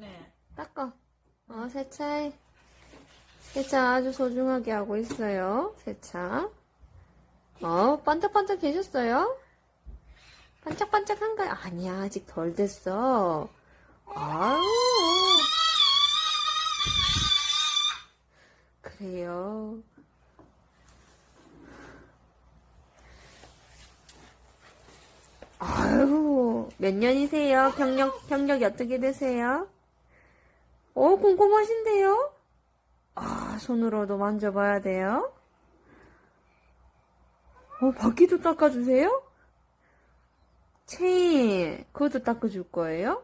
이쁘네. 닦아. 어, 세차. 세차 아주 소중하게 하고 있어요. 세차. 어, 반짝반짝 해줬어요? 반짝반짝한가요? 아니야, 아직 덜 됐어. 아우. 그래요. 아유, 몇 년이세요? 경력, 경력이 어떻게 되세요? 어, 궁금하신데요? 아, 손으로도 만져봐야 돼요? 어, 바퀴도 닦아주세요? 체인, 그것도 닦아줄 거예요?